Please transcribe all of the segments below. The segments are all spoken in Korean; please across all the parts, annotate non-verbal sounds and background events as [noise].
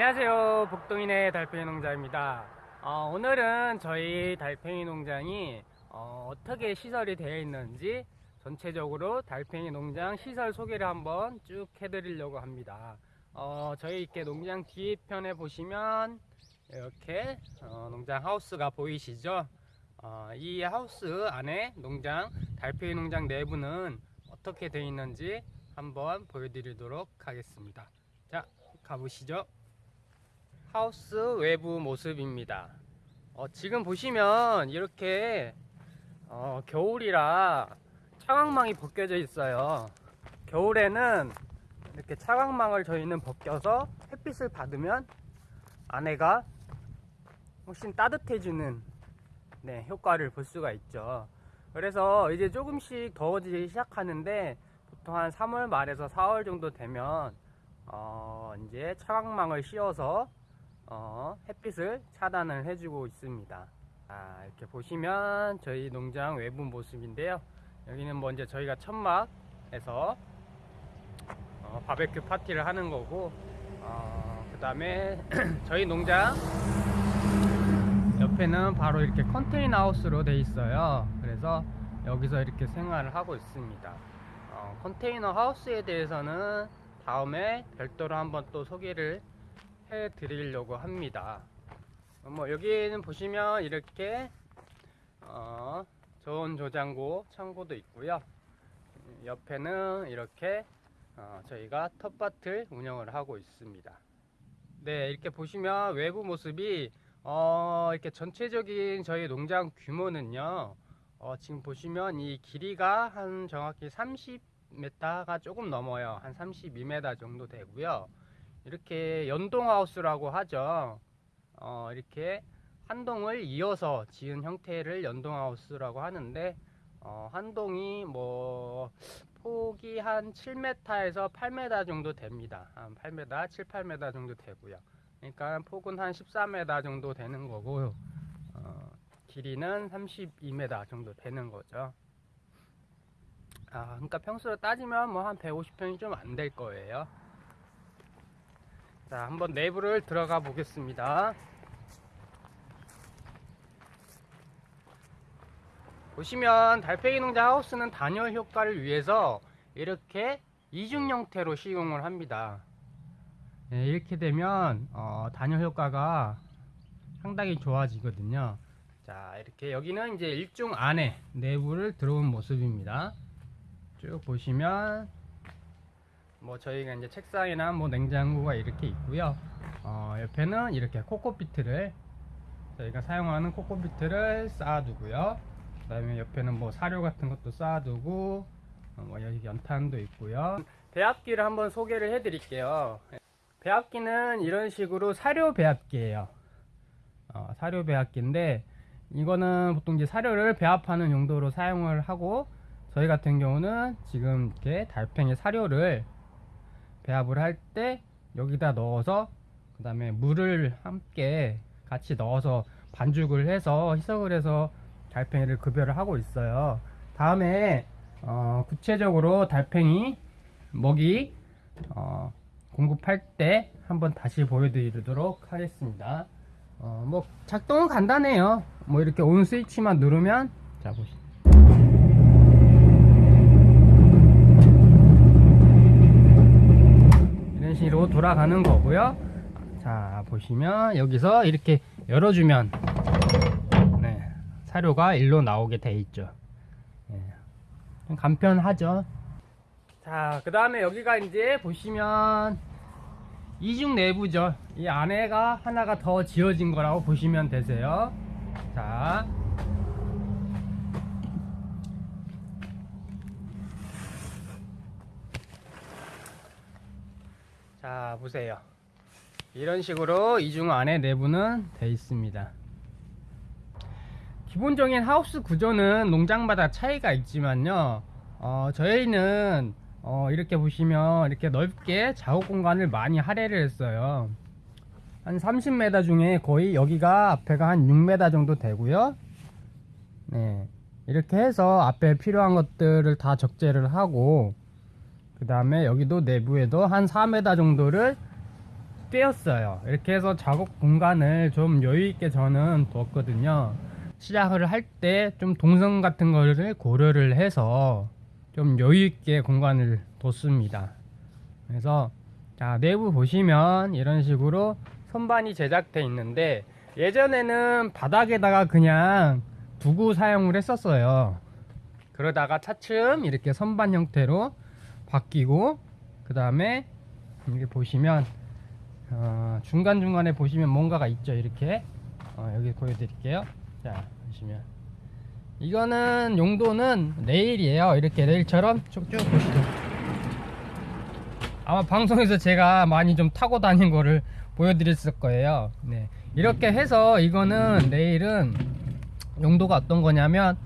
안녕하세요. 복동인의 달팽이 농장입니다. 어, 오늘은 저희 달팽이 농장이 어, 떻게 시설이 되어 있는지 전체적으로 달팽이 농장 시설 소개를 한번 쭉 해드리려고 합니다. 어, 저희 이렇게 농장 뒤편에 보시면 이렇게 어, 농장 하우스가 보이시죠? 어, 이 하우스 안에 농장 달팽이 농장 내부는 어떻게 되어 있는지 한번 보여드리도록 하겠습니다. 자 가보시죠 하우스 외부 모습입니다. 어, 지금 보시면 이렇게 어, 겨울이라 차광망이 벗겨져 있어요. 겨울에는 이렇게 차광망을 저희는 벗겨서 햇빛을 받으면 안에가 훨씬 따뜻해지는 네, 효과를 볼 수가 있죠. 그래서 이제 조금씩 더워지기 시작하는데 보통 한 3월 말에서 4월 정도 되면 어, 이제 차광망을 씌워서 어, 햇빛을 차단을 해주고 있습니다. 아, 이렇게 보시면 저희 농장 외부 모습인데요. 여기는 먼저 저희가 천막에서 어, 바베큐 파티를 하는 거고, 어, 그 다음에 [clears throat] 저희 농장 옆에는 바로 이렇게 컨테이너 하우스로 돼 있어요. 그래서 여기서 이렇게 생활을 하고 있습니다. 어, 컨테이너 하우스에 대해서는 다음에 별도로 한번 또 소개를 해 드리려고 합니다. 뭐 여기는 보시면 이렇게 어, 좋은 조장고 창고도 있고요. 옆에는 이렇게 어, 저희가 텃밭을 운영을 하고 있습니다. 네, 이렇게 보시면 외부 모습이 어, 이렇게 전체적인 저희 농장 규모는요. 어, 지금 보시면 이 길이가 한 정확히 30m가 조금 넘어요. 한 32m 정도 되고요. 이렇게 연동하우스라고 하죠. 어, 이렇게 한 동을 이어서 지은 형태를 연동하우스라고 하는데 어, 한 동이 뭐 폭이 한 7m에서 8m 정도 됩니다. 한 8m, 7, 8m 정도 되고요. 그러니까 폭은 한 14m 정도 되는 거고 어, 길이는 32m 정도 되는 거죠. 아, 그러니까 평수로 따지면 뭐 한 150평이 좀 안 될 거예요. 자, 한번 내부를 들어가 보겠습니다. 보시면 달팽이 농장 하우스는 단열 효과를 위해서 이렇게 이중 형태로 시공을 합니다. 네, 이렇게 되면 어, 단열 효과가 상당히 좋아지거든요. 자, 이렇게 여기는 이제 일중 안에 내부를 들어온 모습입니다. 쭉 보시면 뭐 저희가 이제 책상이나 뭐 냉장고가 이렇게 있고요. 어, 옆에는 이렇게 코코피트를 저희가 사용하는 코코피트를 쌓아두고요. 그 다음에 옆에는 뭐 사료 같은 것도 쌓아두고 어, 뭐 여기 연탄도 있고요. 배합기를 한번 소개를 해 드릴게요. 배합기는 이런 식으로 사료 배합기예요. 어, 사료 배합기인데 이거는 보통 이제 사료를 배합하는 용도로 사용을 하고 저희 같은 경우는 지금 이렇게 달팽이 사료를 배합을 할 때 여기다 넣어서 그 다음에 물을 함께 같이 넣어서 반죽을 해서 희석을 해서 달팽이를 급여를 하고 있어요. 다음에 어, 구체적으로 달팽이 먹이 어, 공급할 때 한번 다시 보여드리도록 하겠습니다. 어, 뭐 작동은 간단해요. 뭐 이렇게 온 스위치만 누르면 자 보시죠 이런 식으로 돌아가는 거고요. 자 보시면 여기서 이렇게 열어주면 네, 사료가 일로 나오게 돼 있죠. 네, 간편하죠. 자그 다음에 여기가 이제 보시면 이중 내부죠. 이 안에가 하나가 더 지어진 거라고 보시면 되세요. 자 자 보세요. 이런 식으로 이중 안에 내부는 되어 있습니다. 기본적인 하우스 구조는 농장마다 차이가 있지만요. 어, 저희는 어, 이렇게 보시면 이렇게 넓게 작업 공간을 많이 할애를 했어요. 한 30m 중에 거의 여기가 앞에가 한 6m 정도 되고요. 네. 이렇게 해서 앞에 필요한 것들을 다 적재를 하고 그 다음에 여기도 내부에도 한 4m 정도를 떼었어요. 이렇게 해서 작업 공간을 좀 여유있게 저는 두었거든요. 시작을 할 때 좀 동선 같은 거를 고려를 해서 좀 여유있게 공간을 뒀습니다. 그래서 자, 내부 보시면 이런 식으로 선반이 제작돼 있는데 예전에는 바닥에다가 그냥 두고 사용을 했었어요. 그러다가 차츰 이렇게 선반 형태로 바뀌고 그 다음에 여기 보시면 어, 중간중간에 보시면 뭔가가 있죠 이렇게. 어, 여기 보여드릴게요. 자 보시면. 이거는 용도는 레일이에요. 이렇게 레일처럼 쭉쭉 보시죠. 아마 방송에서 제가 많이 좀 타고 다닌 거를 보여드렸을 거예요. 네. 이렇게 해서 이거는 레일은 용도가 어떤 거냐면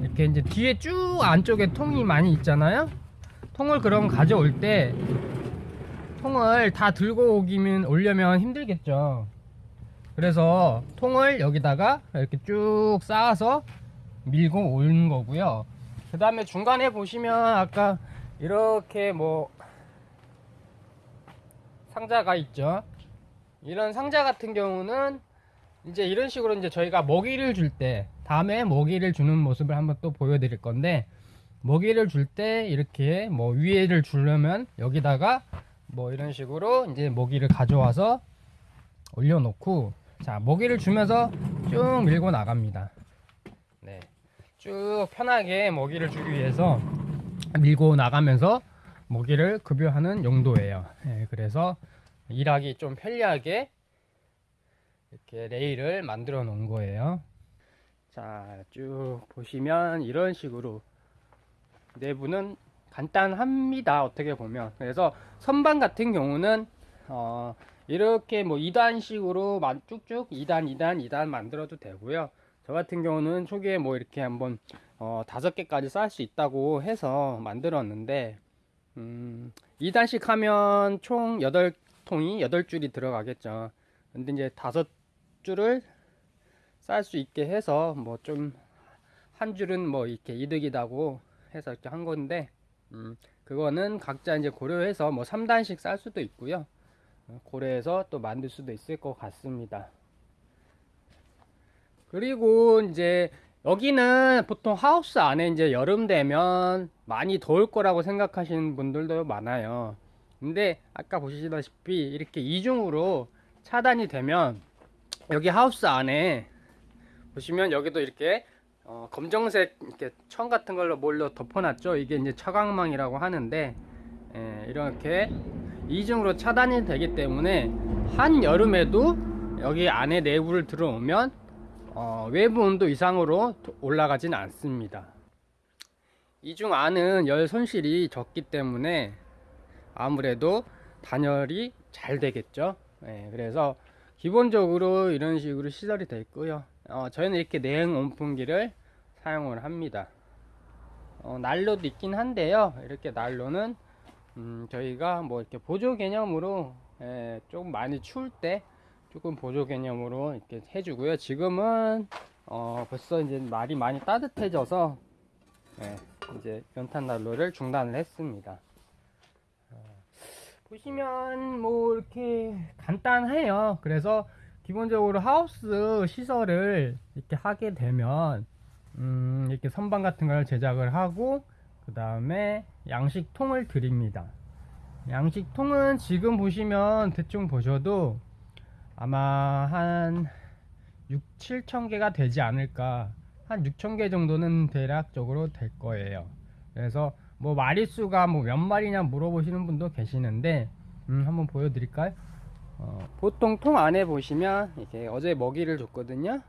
이렇게 이제 뒤에 쭉 안쪽에 통이 많이 있잖아요 통을 그럼 가져올 때 통을 다 들고 오기면 오려면 힘들겠죠. 그래서 통을 여기다가 이렇게 쭉 쌓아서 밀고 오는 거고요. 그 다음에 중간에 보시면 아까 이렇게 뭐 상자가 있죠. 이런 상자 같은 경우는 이제 이런 식으로 이제 저희가 먹이를 줄 때 다음에 먹이를 주는 모습을 한번 또 보여드릴 건데 먹이를 줄 때 이렇게 뭐 위에를 주려면 여기다가 뭐 이런 식으로 이제 먹이를 가져와서 올려놓고 자 먹이를 주면서 쭉 밀고 나갑니다 네. 쭉 편하게 먹이를 주기 위해서 밀고 나가면서 먹이를 급여하는 용도예요 네, 그래서 일하기 좀 편리하게 이렇게 레일을 만들어 놓은 거예요 자 쭉 보시면 이런 식으로 내부는 간단합니다. 어떻게 보면. 그래서 선반 같은 경우는 어, 이렇게 뭐 2단식으로 쭉쭉 2단 2단 2단 만들어도 되고요. 저 같은 경우는 초기에 뭐 이렇게 한번 어, 5개까지 쌓을 수 있다고 해서 만들었는데 음, 2단식 하면 총 8통이 8줄이 들어가겠죠. 근데 이제 5줄을 쌓을 수 있게 해서 뭐 좀 한 줄은 뭐 이렇게 이득이다고 해서 이렇게 한 건데 음, 그거는 각자 이제 고려해서 뭐 3단씩 쌀 수도 있고요. 어, 고려해서 또 만들 수도 있을 것 같습니다. 그리고 이제 여기는 보통 하우스 안에 이제 여름 되면 많이 더울 거라고 생각하시는 분들도 많아요. 근데 아까 보시다시피 이렇게 이중으로 차단이 되면 여기 하우스 안에 보시면 여기도 이렇게 어, 검정색 이렇게 천 같은 걸로 몰려 덮어놨죠. 이게 이제 차광망이라고 하는데 예, 이렇게 이중으로 차단이 되기 때문에 한 여름에도 여기 안에 내부를 들어오면 어, 외부 온도 이상으로 올라가진 않습니다. 이중 안은 열 손실이 적기 때문에 아무래도 단열이 잘 되겠죠. 예, 그래서 기본적으로 이런 식으로 시설이 되어 있고요. 어, 저희는 이렇게 내행 온풍기를 사용을 합니다. 어, 난로도 있긴 한데요. 이렇게 난로는 음, 저희가 뭐 이렇게 보조 개념으로 예, 조금 많이 추울 때 조금 보조 개념으로 이렇게 해주고요. 지금은 어, 벌써 이제 날이 많이 따뜻해져서 예, 이제 연탄 난로를 중단을 했습니다. 어, 보시면 뭐 이렇게 간단해요. 그래서 기본적으로 하우스 시설을 이렇게 하게 되면 음, 이렇게 선반 같은 걸 제작을 하고 그 다음에 양식통을 드립니다. 양식통은 지금 보시면 대충 보셔도 아마 한 6, 7천 개가 되지 않을까. 한 6천 개 정도는 대략적으로 될 거예요. 그래서 뭐 마리수가 뭐 몇 마리냐 물어보시는 분도 계시는데 음, 한번 보여드릴까요? 어, 보통 통 안에 보시면 이렇게 어제 먹이를 줬거든요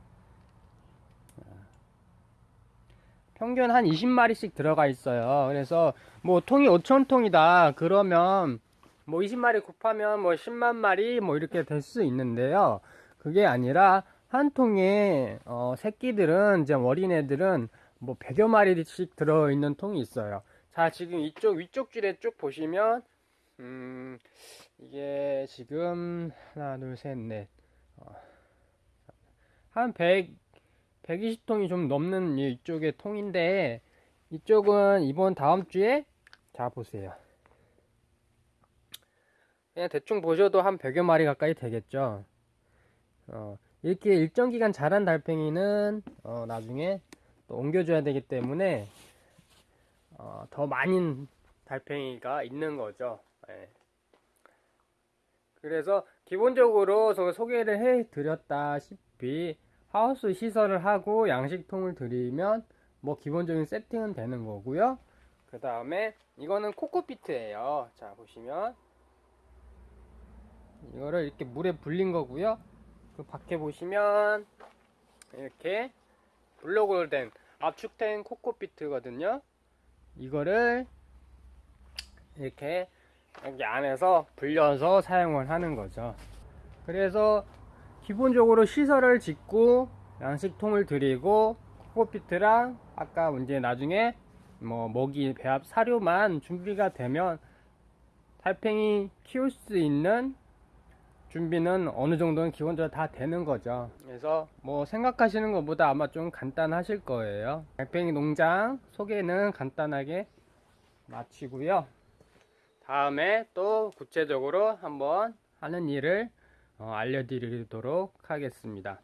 평균 한 20마리씩 들어가 있어요. 그래서 뭐 통이 5천통이다. 그러면 뭐 20마리 곱하면 뭐 10만 마리 뭐 이렇게 될 수 있는데요. 그게 아니라 한 통에 어, 새끼들은 이제 어린애들은 뭐 100여 마리씩 들어있는 통이 있어요. 자 지금 이쪽 위쪽 줄에 쭉 보시면 음, 이게 지금 하나 둘 셋넷. 어, 한 100, 120통이 좀 넘는 이쪽의 통인데 이쪽은 이번 다음 주에 자 보세요 그냥 대충 보셔도 한 100여 마리 가까이 되겠죠. 어, 이렇게 일정 기간 자란 달팽이는 어, 나중에 또 옮겨줘야 되기 때문에 어, 더 많은 달팽이가 있는 거죠. 예. 그래서 기본적으로 저 소개를 해 드렸다시피 하우스 시설을 하고 양식통을 들이면 뭐 기본적인 세팅은 되는 거고요. 그 다음에 이거는 코코피트예요. 자 보시면 이거를 이렇게 물에 불린 거고요. 그 밖에 보시면 이렇게 블록으로 된 압축된 코코피트거든요. 이거를 이렇게 여기 안에서 불려서 사용을 하는 거죠. 그래서 기본적으로 시설을 짓고 양식통을 들이고 코코피트랑 아까 문제 나중에 뭐 먹이 배합 사료만 준비가 되면 달팽이 키울 수 있는 준비는 어느 정도는 기본적으로 다 되는 거죠. 그래서 뭐 생각하시는 것보다 아마 좀 간단하실 거예요. 달팽이 농장 소개는 간단하게 마치고요. 다음에 또 구체적으로 한번 하는 일을 어, 알려드리도록 하겠습니다.